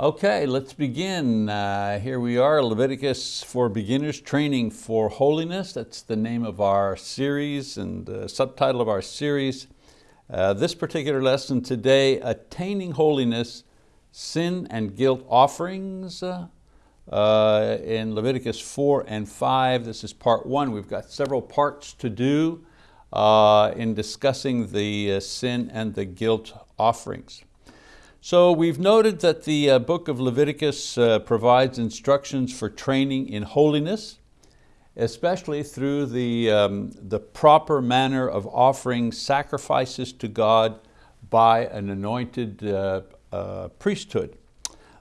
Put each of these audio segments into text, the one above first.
Okay, let's begin. Uh, here we are, Leviticus for Beginners, Training for Holiness. That's the name of our series and the subtitle of our series. Uh, this particular lesson today, Attaining Holiness, Sin and Guilt Offerings, uh, in Leviticus 4 and 5. This is part one. We've got several parts to do uh, in discussing the uh, sin and the guilt offerings. So we've noted that the uh, book of Leviticus uh, provides instructions for training in holiness, especially through the, um, the proper manner of offering sacrifices to God by an anointed uh, uh, priesthood.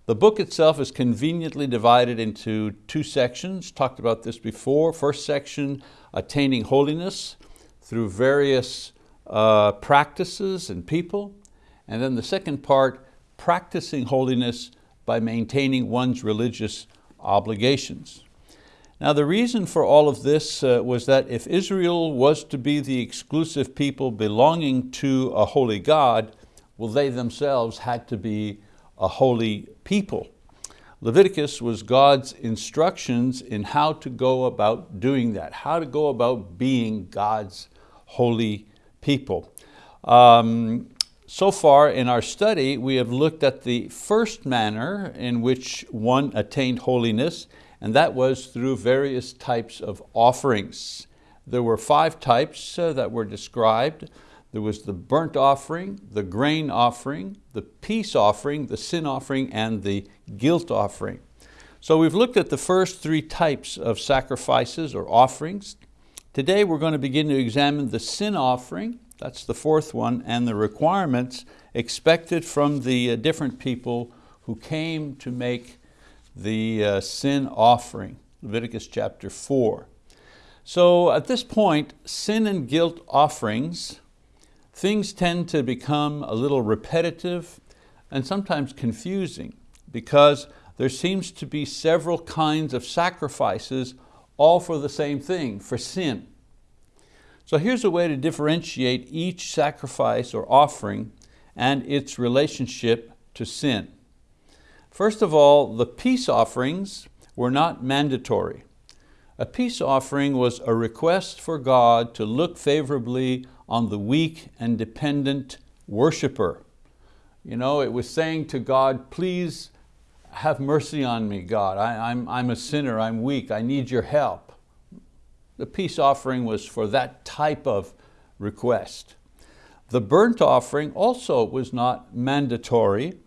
The book itself is conveniently divided into two sections, talked about this before. First section, attaining holiness through various practices and people. And then the second part, practicing holiness by maintaining one's religious obligations. Now the reason for all of this uh, was that if Israel was to be the exclusive people belonging to a holy God, well they themselves had to be a holy people. Leviticus was God's instructions in how to go about doing that, how to go about being God's holy people. Um, so far in our study, we have looked at the first manner in which one attained holiness, and that was through various types of offerings. There were five types uh, that were described. There was the burnt offering, the grain offering, the peace offering, the sin offering, and the guilt offering. So we've looked at the first three types of sacrifices or offerings. Today we're going to begin to examine the sin offering, that's the fourth one, and the requirements expected from the uh, different people who came to make the uh, sin offering, Leviticus chapter four. So at this point, sin and guilt offerings, things tend to become a little repetitive and sometimes confusing because there seems to be several kinds of sacrifices all for the same thing, for sin. So here's a way to differentiate each sacrifice or offering and its relationship to sin. First of all, the peace offerings were not mandatory. A peace offering was a request for God to look favorably on the weak and dependent worshiper. You know, it was saying to God, please have mercy on me, God. I, I'm, I'm a sinner, I'm weak, I need your help. The peace offering was for that type of request. The burnt offering also was not mandatory.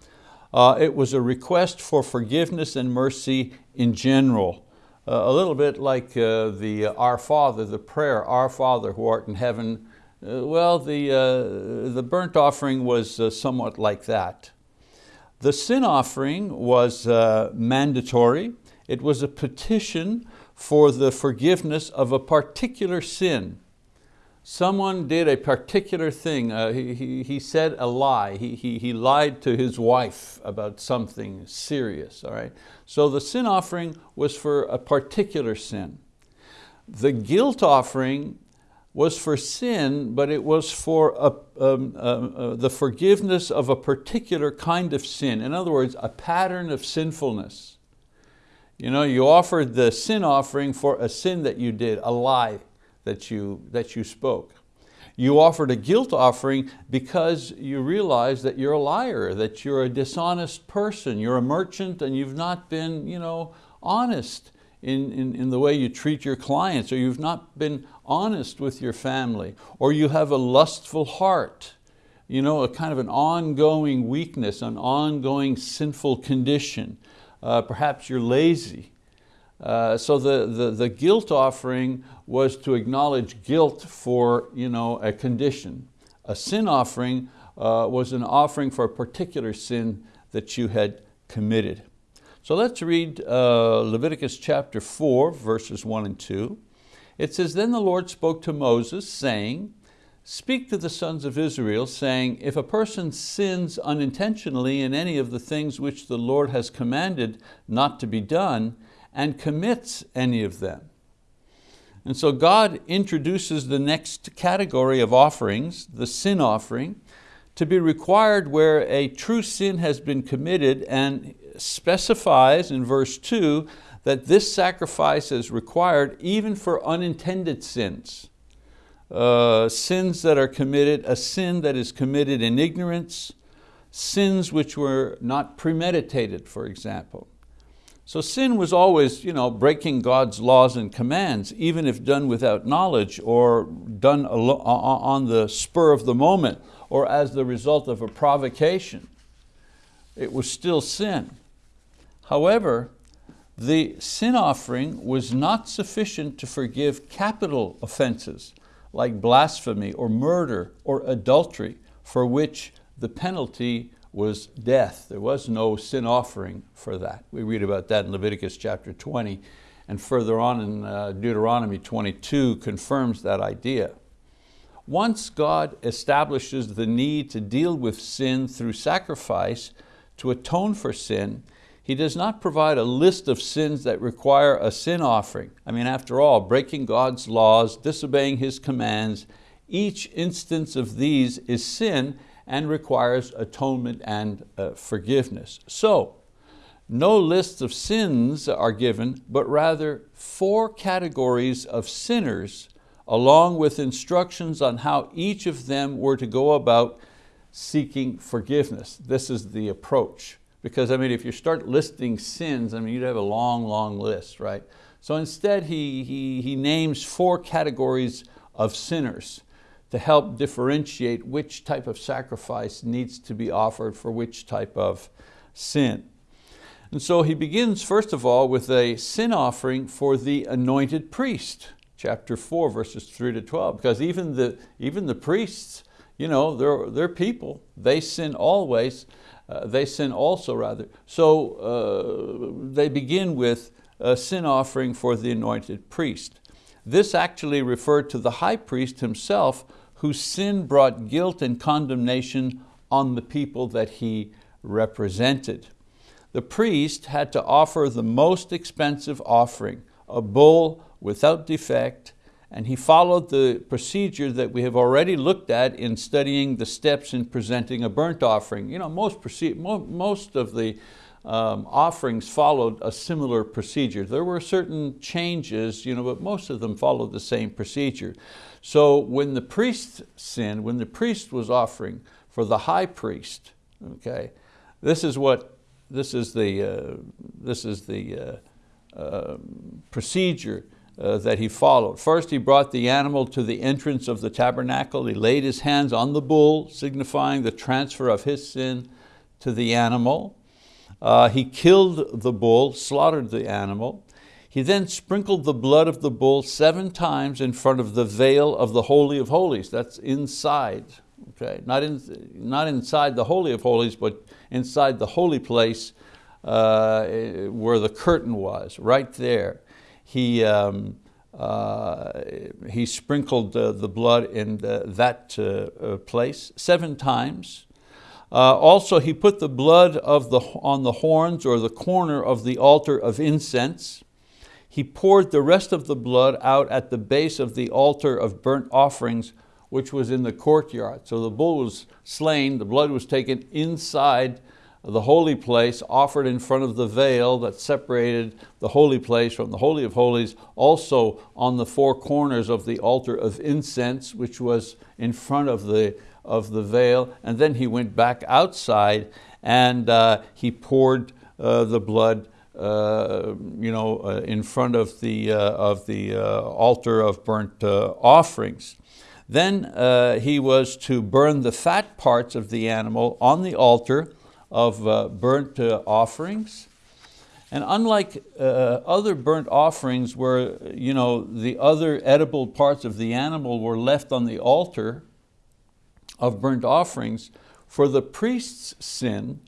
Uh, it was a request for forgiveness and mercy in general. Uh, a little bit like uh, the uh, Our Father, the prayer, Our Father who art in heaven. Uh, well, the, uh, the burnt offering was somewhat like that. The sin offering was mandatory. It was a petition for the forgiveness of a particular sin. Someone did a particular thing. Uh, he, he, he, said a lie. He, he, he lied to his wife about something serious. All right? So the sin offering was for a particular sin. The guilt offering was for sin, but it was for a, um, uh, uh, the forgiveness of a particular kind of sin. In other words, a pattern of sinfulness. You know, you offered the sin offering for a sin that you did, a lie that you, that you spoke. You offered a guilt offering because you realize that you're a liar, that you're a dishonest person, you're a merchant and you've not been you know, honest in, in, in the way you treat your clients, or you've not been honest with your family, or you have a lustful heart, you know, a kind of an ongoing weakness, an ongoing sinful condition. Uh, perhaps you're lazy. Uh, so the, the, the guilt offering was to acknowledge guilt for you know, a condition. A sin offering uh, was an offering for a particular sin that you had committed. So let's read uh, Leviticus chapter 4, verses 1 and 2. It says, Then the Lord spoke to Moses, saying, Speak to the sons of Israel, saying, if a person sins unintentionally in any of the things which the Lord has commanded not to be done, and commits any of them. And so God introduces the next category of offerings, the sin offering, to be required where a true sin has been committed and specifies in verse two that this sacrifice is required even for unintended sins. Uh, sins that are committed, a sin that is committed in ignorance, sins which were not premeditated, for example. So sin was always you know, breaking God's laws and commands, even if done without knowledge or done on the spur of the moment or as the result of a provocation. It was still sin. However, the sin offering was not sufficient to forgive capital offenses like blasphemy or murder or adultery for which the penalty was death. There was no sin offering for that. We read about that in Leviticus chapter 20 and further on in uh, Deuteronomy 22 confirms that idea. Once God establishes the need to deal with sin through sacrifice to atone for sin, he does not provide a list of sins that require a sin offering. I mean, after all, breaking God's laws, disobeying His commands, each instance of these is sin and requires atonement and uh, forgiveness. So, no lists of sins are given, but rather four categories of sinners along with instructions on how each of them were to go about seeking forgiveness. This is the approach. Because I mean, if you start listing sins, I mean, you'd have a long, long list, right? So instead, he, he, he names four categories of sinners to help differentiate which type of sacrifice needs to be offered for which type of sin. And so he begins, first of all, with a sin offering for the anointed priest, chapter 4, verses 3 to 12, because even the, even the priests, you know, they're, they're people, they sin always, uh, they sin also rather. So uh, they begin with a sin offering for the anointed priest. This actually referred to the high priest himself whose sin brought guilt and condemnation on the people that he represented. The priest had to offer the most expensive offering, a bull without defect, and he followed the procedure that we have already looked at in studying the steps in presenting a burnt offering. You know, most, most of the um, offerings followed a similar procedure. There were certain changes, you know, but most of them followed the same procedure. So when the priest sinned, when the priest was offering for the high priest, okay, this is what, this is the, uh, this is the uh, uh, procedure uh, that he followed. First he brought the animal to the entrance of the tabernacle. He laid his hands on the bull, signifying the transfer of his sin to the animal. Uh, he killed the bull, slaughtered the animal. He then sprinkled the blood of the bull seven times in front of the veil of the Holy of Holies. That's inside, okay? not, in, not inside the Holy of Holies, but inside the holy place uh, where the curtain was, right there he, um, uh, he sprinkled uh, the blood in uh, that uh, uh, place seven times. Uh, also, he put the blood of the, on the horns or the corner of the altar of incense. He poured the rest of the blood out at the base of the altar of burnt offerings, which was in the courtyard. So the bull was slain, the blood was taken inside the holy place offered in front of the veil that separated the holy place from the Holy of Holies, also on the four corners of the altar of incense, which was in front of the, of the veil. And then he went back outside and uh, he poured uh, the blood uh, you know, uh, in front of the, uh, of the uh, altar of burnt offerings. Then he was to burn the fat parts of the animal on the altar of uh, burnt uh, offerings. And unlike uh, other burnt offerings where you know, the other edible parts of the animal were left on the altar of burnt offerings, for the priest's sin,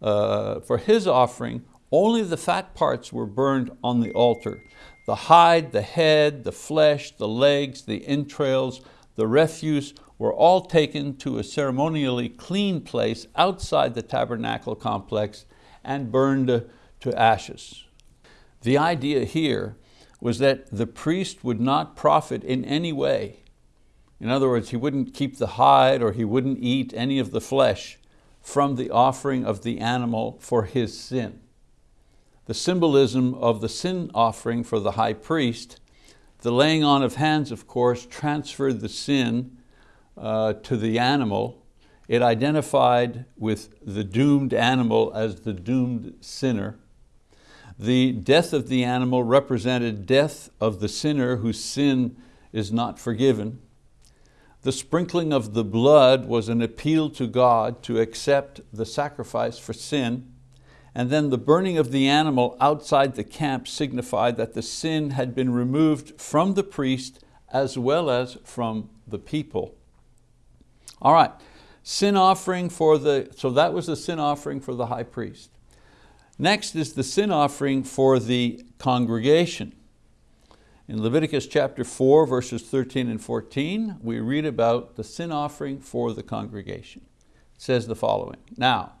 uh, for his offering, only the fat parts were burned on the altar. The hide, the head, the flesh, the legs, the entrails, the refuse were all taken to a ceremonially clean place outside the tabernacle complex and burned to ashes. The idea here was that the priest would not profit in any way. In other words, he wouldn't keep the hide or he wouldn't eat any of the flesh from the offering of the animal for his sin. The symbolism of the sin offering for the high priest, the laying on of hands, of course, transferred the sin uh, to the animal. It identified with the doomed animal as the doomed sinner. The death of the animal represented death of the sinner whose sin is not forgiven. The sprinkling of the blood was an appeal to God to accept the sacrifice for sin. And then the burning of the animal outside the camp signified that the sin had been removed from the priest as well as from the people. All right, sin offering for the, so that was the sin offering for the high priest. Next is the sin offering for the congregation. In Leviticus chapter 4, verses 13 and 14, we read about the sin offering for the congregation. It says the following, Now,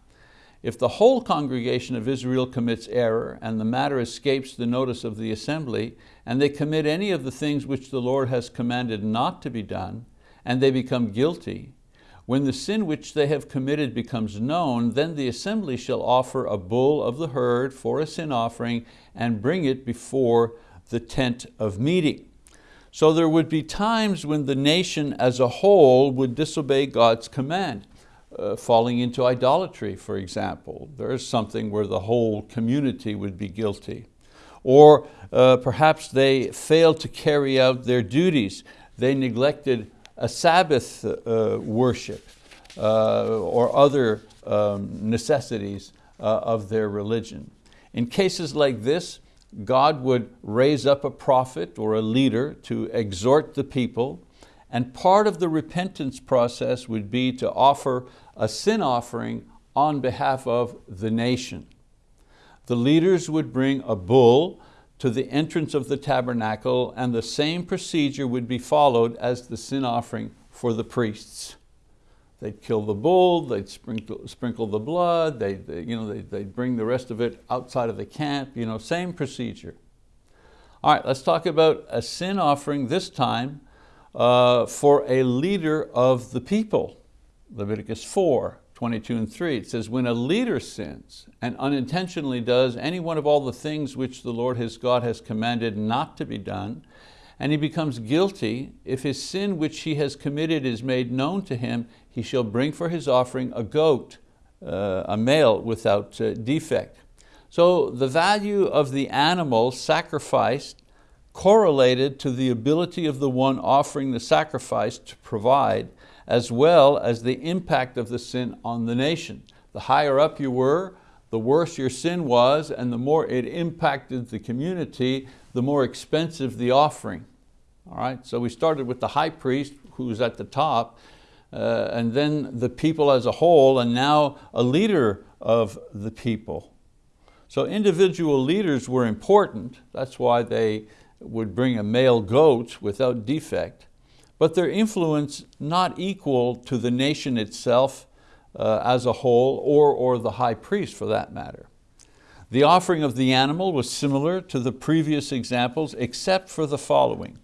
if the whole congregation of Israel commits error and the matter escapes the notice of the assembly, and they commit any of the things which the Lord has commanded not to be done, and they become guilty, when the sin which they have committed becomes known, then the assembly shall offer a bull of the herd for a sin offering and bring it before the tent of meeting. So there would be times when the nation as a whole would disobey God's command. Uh, falling into idolatry, for example. There is something where the whole community would be guilty. Or uh, perhaps they failed to carry out their duties. They neglected a Sabbath uh, worship uh, or other um, necessities uh, of their religion. In cases like this, God would raise up a prophet or a leader to exhort the people, and part of the repentance process would be to offer a sin offering on behalf of the nation. The leaders would bring a bull to the entrance of the tabernacle and the same procedure would be followed as the sin offering for the priests. They'd kill the bull, they'd sprinkle, sprinkle the blood, they'd, they, you know, they'd, they'd bring the rest of it outside of the camp, you know, same procedure. All right, let's talk about a sin offering this time uh, for a leader of the people. Leviticus 4, 22 and 3, it says, when a leader sins and unintentionally does any one of all the things which the Lord his God has commanded not to be done, and he becomes guilty, if his sin which he has committed is made known to him, he shall bring for his offering a goat, uh, a male without uh, defect. So the value of the animal sacrificed correlated to the ability of the one offering the sacrifice to provide, as well as the impact of the sin on the nation. The higher up you were, the worse your sin was, and the more it impacted the community, the more expensive the offering. All right, so we started with the high priest who's at the top, uh, and then the people as a whole, and now a leader of the people. So individual leaders were important. That's why they would bring a male goat without defect, but their influence not equal to the nation itself uh, as a whole or, or the high priest for that matter. The offering of the animal was similar to the previous examples except for the following.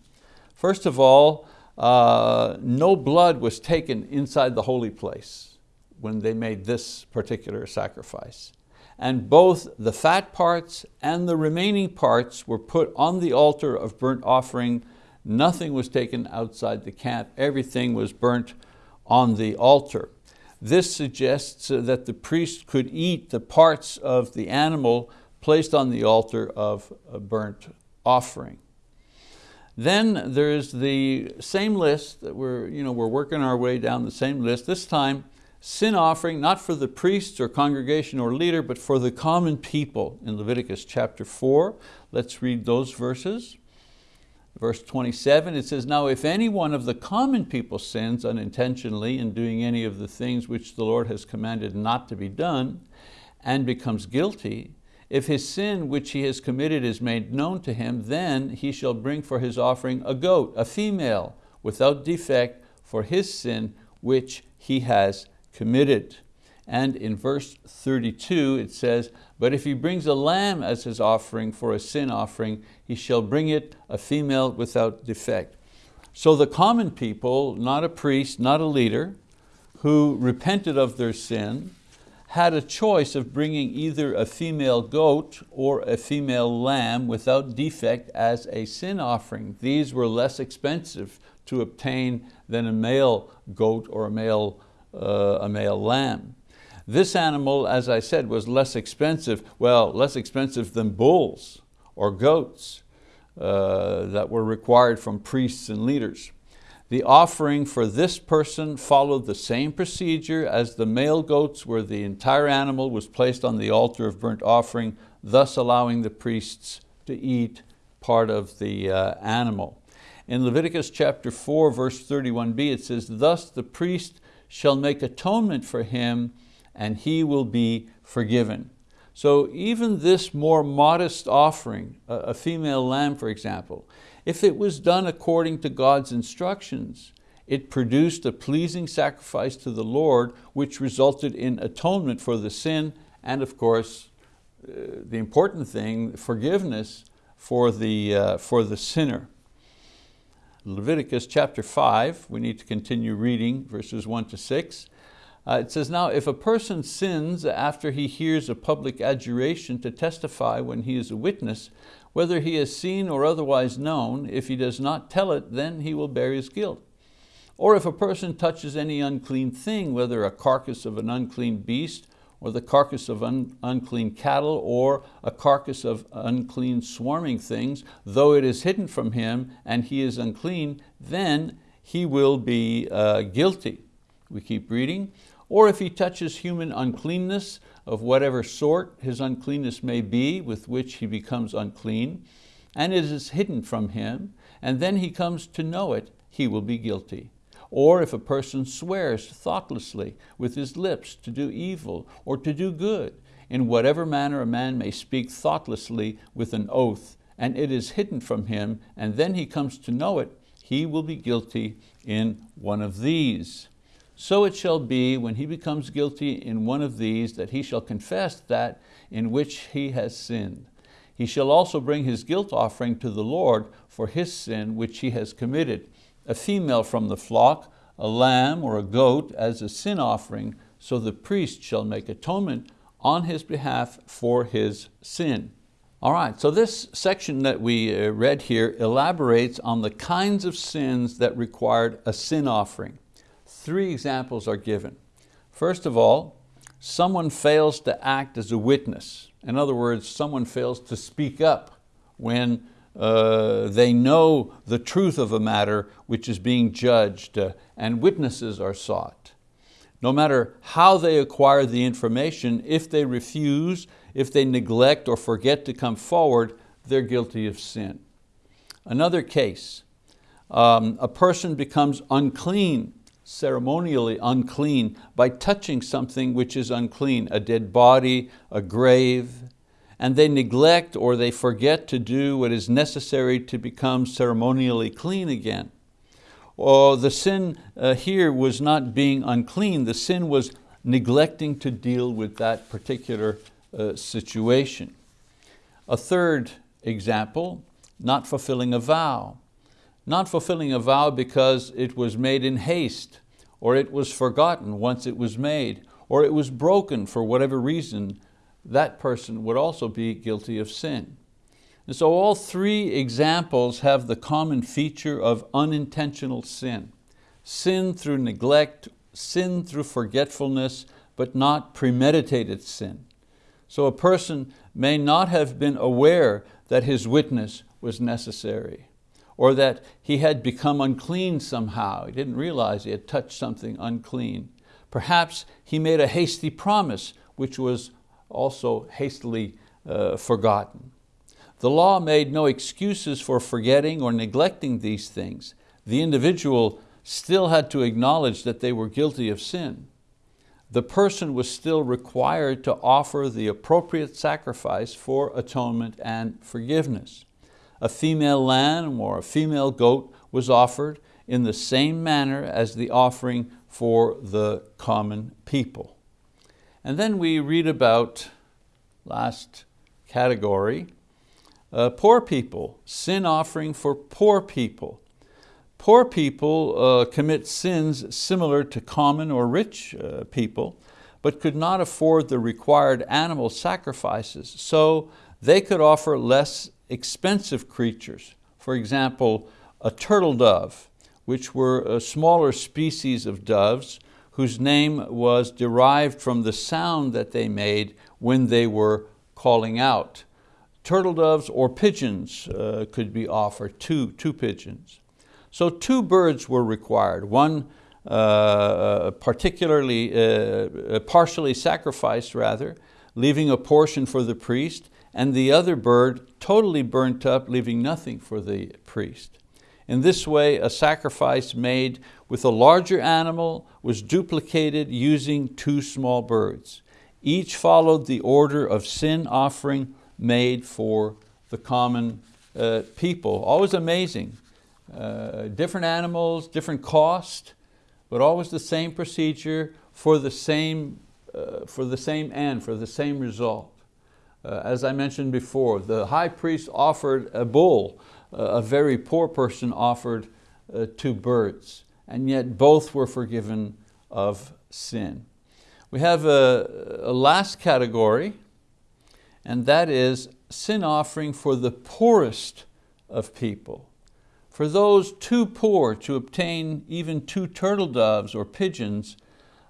First of all, uh, no blood was taken inside the holy place when they made this particular sacrifice. And both the fat parts and the remaining parts were put on the altar of burnt offering. Nothing was taken outside the camp. Everything was burnt on the altar. This suggests that the priest could eat the parts of the animal placed on the altar of a burnt offering. Then there's the same list that we're, you know, we're working our way down the same list. This time, sin offering, not for the priests or congregation or leader, but for the common people in Leviticus chapter four. Let's read those verses. Verse 27, it says, Now if any one of the common people sins unintentionally in doing any of the things which the Lord has commanded not to be done, and becomes guilty, if his sin which he has committed is made known to him, then he shall bring for his offering a goat, a female, without defect, for his sin which he has committed. And in verse 32 it says, But if he brings a lamb as his offering for a sin offering, he shall bring it a female without defect. So the common people, not a priest, not a leader, who repented of their sin, had a choice of bringing either a female goat or a female lamb without defect as a sin offering. These were less expensive to obtain than a male goat or a male, uh, a male lamb. This animal, as I said, was less expensive, well, less expensive than bulls or goats uh, that were required from priests and leaders. The offering for this person followed the same procedure as the male goats where the entire animal was placed on the altar of burnt offering, thus allowing the priests to eat part of the uh, animal. In Leviticus chapter 4, verse 31b, it says, Thus the priest shall make atonement for him, and he will be forgiven. So even this more modest offering, a female lamb for example, if it was done according to God's instructions, it produced a pleasing sacrifice to the Lord, which resulted in atonement for the sin, and of course, uh, the important thing, forgiveness for the, uh, for the sinner. Leviticus chapter five, we need to continue reading verses one to six. Uh, it says, now if a person sins after he hears a public adjuration to testify when he is a witness, whether he has seen or otherwise known, if he does not tell it, then he will bear his guilt. Or if a person touches any unclean thing, whether a carcass of an unclean beast, or the carcass of un unclean cattle, or a carcass of unclean swarming things, though it is hidden from him and he is unclean, then he will be uh, guilty. We keep reading. Or if he touches human uncleanness of whatever sort his uncleanness may be with which he becomes unclean, and it is hidden from him, and then he comes to know it, he will be guilty. Or if a person swears thoughtlessly with his lips to do evil or to do good, in whatever manner a man may speak thoughtlessly with an oath, and it is hidden from him, and then he comes to know it, he will be guilty in one of these. So it shall be when he becomes guilty in one of these that he shall confess that in which he has sinned. He shall also bring his guilt offering to the Lord for his sin which he has committed, a female from the flock, a lamb or a goat as a sin offering, so the priest shall make atonement on his behalf for his sin. All right, so this section that we uh, read here elaborates on the kinds of sins that required a sin offering three examples are given. First of all, someone fails to act as a witness. In other words, someone fails to speak up when uh, they know the truth of a matter which is being judged uh, and witnesses are sought. No matter how they acquire the information, if they refuse, if they neglect or forget to come forward, they're guilty of sin. Another case, um, a person becomes unclean ceremonially unclean by touching something which is unclean, a dead body, a grave, and they neglect or they forget to do what is necessary to become ceremonially clean again. Or the sin uh, here was not being unclean, the sin was neglecting to deal with that particular uh, situation. A third example, not fulfilling a vow not fulfilling a vow because it was made in haste, or it was forgotten once it was made, or it was broken for whatever reason, that person would also be guilty of sin. And so all three examples have the common feature of unintentional sin. Sin through neglect, sin through forgetfulness, but not premeditated sin. So a person may not have been aware that his witness was necessary or that he had become unclean somehow. He didn't realize he had touched something unclean. Perhaps he made a hasty promise, which was also hastily uh, forgotten. The law made no excuses for forgetting or neglecting these things. The individual still had to acknowledge that they were guilty of sin. The person was still required to offer the appropriate sacrifice for atonement and forgiveness a female lamb or a female goat was offered in the same manner as the offering for the common people. And then we read about, last category, uh, poor people, sin offering for poor people. Poor people uh, commit sins similar to common or rich uh, people, but could not afford the required animal sacrifices, so they could offer less expensive creatures. For example, a turtle dove, which were a smaller species of doves whose name was derived from the sound that they made when they were calling out. Turtle doves or pigeons uh, could be offered, two, two pigeons. So two birds were required, one uh, uh, particularly, uh, partially sacrificed rather, leaving a portion for the priest, and the other bird totally burnt up, leaving nothing for the priest. In this way, a sacrifice made with a larger animal was duplicated using two small birds. Each followed the order of sin offering made for the common uh, people. Always amazing. Uh, different animals, different cost, but always the same procedure for the same, uh, for the same end, for the same result. Uh, as I mentioned before, the high priest offered a bull, uh, a very poor person offered uh, two birds, and yet both were forgiven of sin. We have a, a last category, and that is sin offering for the poorest of people. For those too poor to obtain even two turtle doves or pigeons,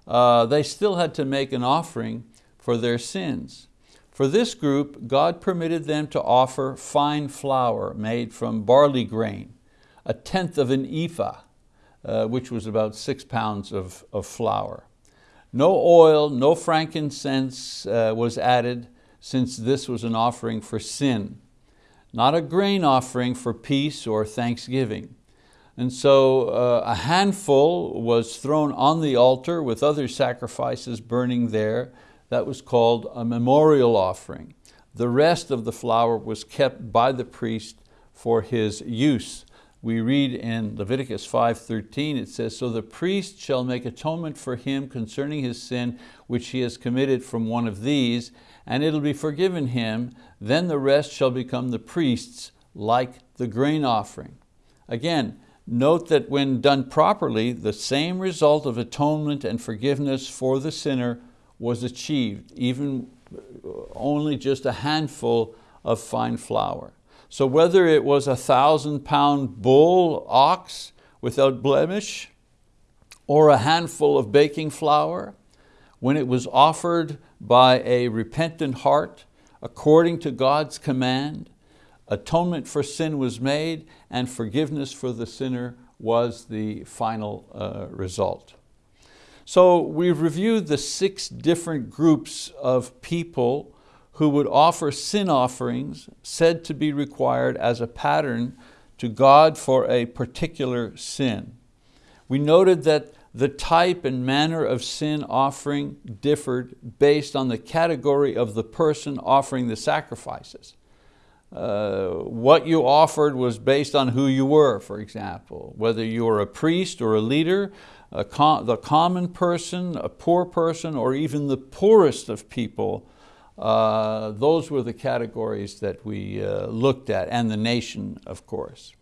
uh, they still had to make an offering for their sins. For this group, God permitted them to offer fine flour made from barley grain, a tenth of an ephah, uh, which was about six pounds of, of flour. No oil, no frankincense uh, was added since this was an offering for sin not a grain offering for peace or thanksgiving. And so uh, a handful was thrown on the altar with other sacrifices burning there. That was called a memorial offering. The rest of the flour was kept by the priest for his use. We read in Leviticus 5.13, it says, So the priest shall make atonement for him concerning his sin which he has committed from one of these, and it'll be forgiven him, then the rest shall become the priest's like the grain offering. Again, note that when done properly, the same result of atonement and forgiveness for the sinner was achieved, even only just a handful of fine flour. So whether it was a thousand pound bull, ox, without blemish, or a handful of baking flour, when it was offered by a repentant heart, according to God's command, atonement for sin was made and forgiveness for the sinner was the final uh, result. So we've reviewed the six different groups of people who would offer sin offerings said to be required as a pattern to God for a particular sin. We noted that the type and manner of sin offering differed based on the category of the person offering the sacrifices. Uh, what you offered was based on who you were, for example, whether you were a priest or a leader, a com the common person, a poor person, or even the poorest of people, uh, those were the categories that we uh, looked at, and the nation, of course.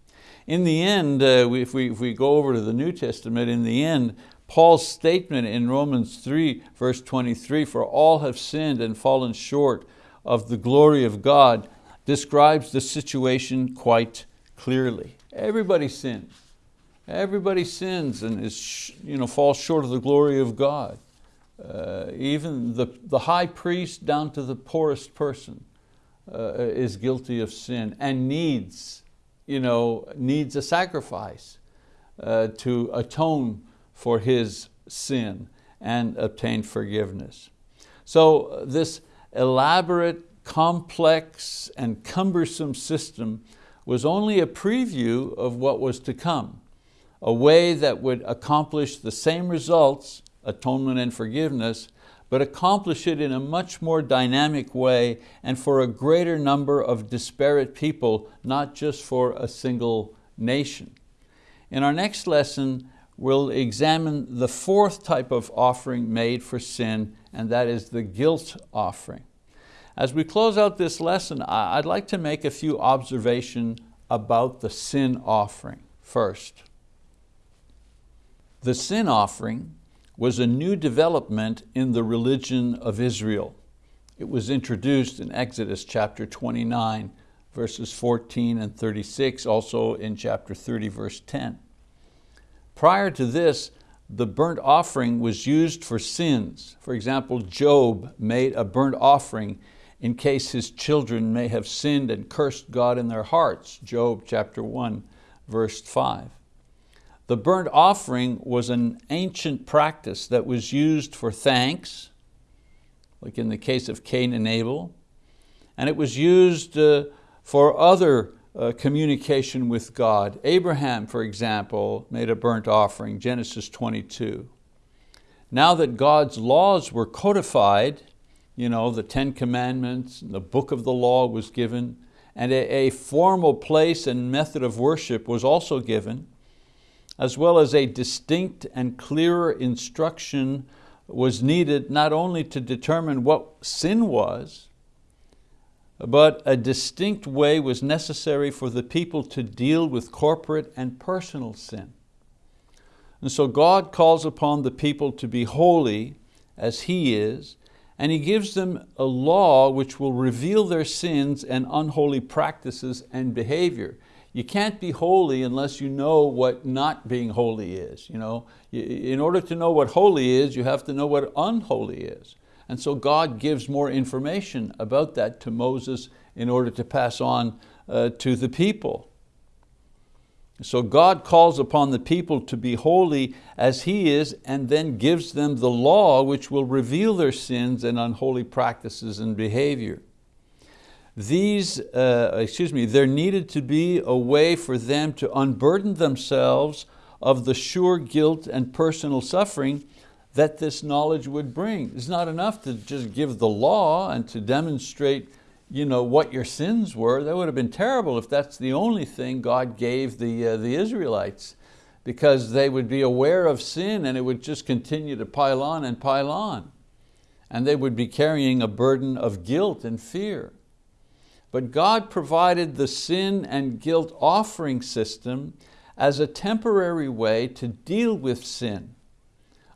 In the end, uh, if, we, if we go over to the New Testament, in the end, Paul's statement in Romans 3, verse 23, for all have sinned and fallen short of the glory of God, describes the situation quite clearly. Everybody sins. Everybody sins and is, you know, falls short of the glory of God. Uh, even the, the high priest down to the poorest person uh, is guilty of sin and needs you know, needs a sacrifice uh, to atone for his sin and obtain forgiveness. So uh, this elaborate, complex, and cumbersome system was only a preview of what was to come, a way that would accomplish the same results, atonement and forgiveness, but accomplish it in a much more dynamic way and for a greater number of disparate people, not just for a single nation. In our next lesson, we'll examine the fourth type of offering made for sin, and that is the guilt offering. As we close out this lesson, I'd like to make a few observations about the sin offering first. The sin offering was a new development in the religion of Israel. It was introduced in Exodus chapter 29, verses 14 and 36, also in chapter 30, verse 10. Prior to this, the burnt offering was used for sins. For example, Job made a burnt offering in case his children may have sinned and cursed God in their hearts, Job chapter 1, verse 5. The burnt offering was an ancient practice that was used for thanks, like in the case of Cain and Abel, and it was used uh, for other uh, communication with God. Abraham, for example, made a burnt offering, Genesis 22. Now that God's laws were codified, you know, the Ten Commandments, the book of the law was given, and a, a formal place and method of worship was also given, as well as a distinct and clearer instruction was needed not only to determine what sin was, but a distinct way was necessary for the people to deal with corporate and personal sin. And so God calls upon the people to be holy as He is, and He gives them a law which will reveal their sins and unholy practices and behavior. You can't be holy unless you know what not being holy is. You know? In order to know what holy is, you have to know what unholy is. And so God gives more information about that to Moses in order to pass on uh, to the people. So God calls upon the people to be holy as He is and then gives them the law which will reveal their sins and unholy practices and behavior these, uh, excuse me, there needed to be a way for them to unburden themselves of the sure guilt and personal suffering that this knowledge would bring. It's not enough to just give the law and to demonstrate you know, what your sins were. That would have been terrible if that's the only thing God gave the, uh, the Israelites because they would be aware of sin and it would just continue to pile on and pile on. And they would be carrying a burden of guilt and fear. But God provided the sin and guilt offering system as a temporary way to deal with sin.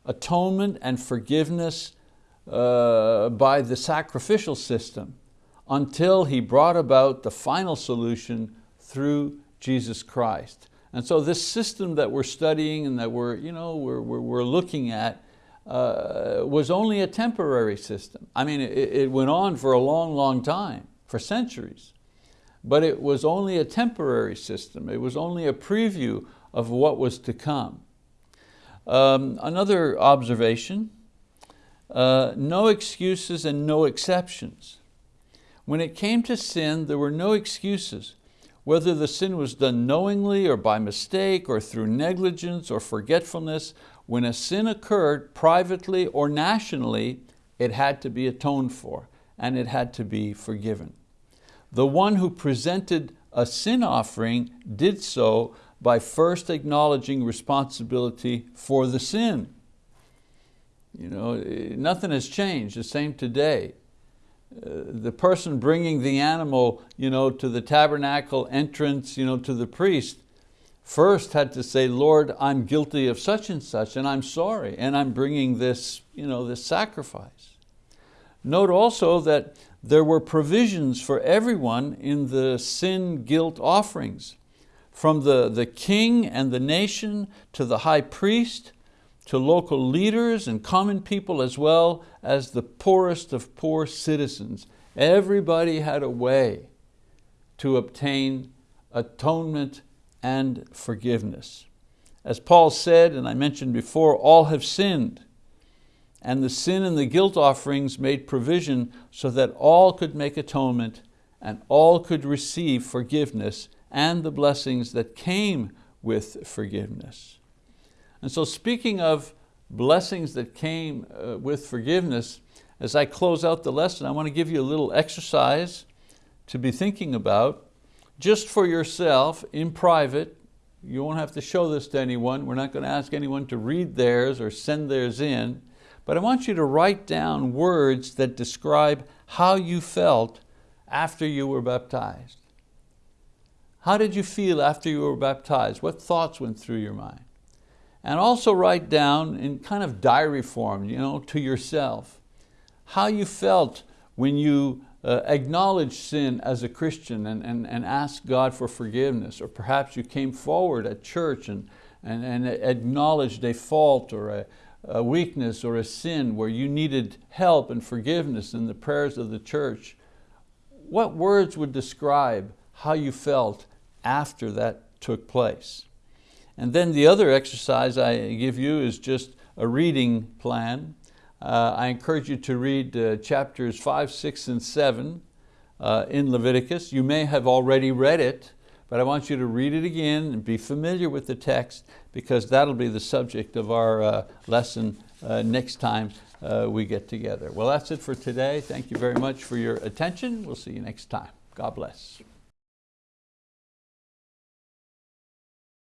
Atonement and forgiveness uh, by the sacrificial system until He brought about the final solution through Jesus Christ. And so this system that we're studying and that we're, you know, we're, we're, we're looking at uh, was only a temporary system. I mean, it, it went on for a long, long time for centuries. But it was only a temporary system. It was only a preview of what was to come. Um, another observation, uh, no excuses and no exceptions. When it came to sin, there were no excuses. Whether the sin was done knowingly or by mistake or through negligence or forgetfulness, when a sin occurred privately or nationally, it had to be atoned for and it had to be forgiven. The one who presented a sin offering did so by first acknowledging responsibility for the sin. You know, nothing has changed, the same today. Uh, the person bringing the animal you know, to the tabernacle entrance you know, to the priest first had to say, Lord, I'm guilty of such and such and I'm sorry and I'm bringing this, you know, this sacrifice. Note also that there were provisions for everyone in the sin guilt offerings, from the, the king and the nation to the high priest, to local leaders and common people as well as the poorest of poor citizens. Everybody had a way to obtain atonement and forgiveness. As Paul said, and I mentioned before, all have sinned and the sin and the guilt offerings made provision so that all could make atonement and all could receive forgiveness and the blessings that came with forgiveness. And so speaking of blessings that came uh, with forgiveness, as I close out the lesson, I want to give you a little exercise to be thinking about just for yourself in private. You won't have to show this to anyone. We're not going to ask anyone to read theirs or send theirs in. But I want you to write down words that describe how you felt after you were baptized. How did you feel after you were baptized? What thoughts went through your mind? And also write down in kind of diary form, you know, to yourself, how you felt when you uh, acknowledged sin as a Christian and, and, and asked God for forgiveness, or perhaps you came forward at church and, and, and acknowledged a fault or a, a weakness or a sin where you needed help and forgiveness in the prayers of the church. What words would describe how you felt after that took place? And then the other exercise I give you is just a reading plan. Uh, I encourage you to read uh, chapters five, six, and seven uh, in Leviticus. You may have already read it, but I want you to read it again and be familiar with the text because that'll be the subject of our uh, lesson uh, next time uh, we get together. Well, that's it for today. Thank you very much for your attention. We'll see you next time. God bless.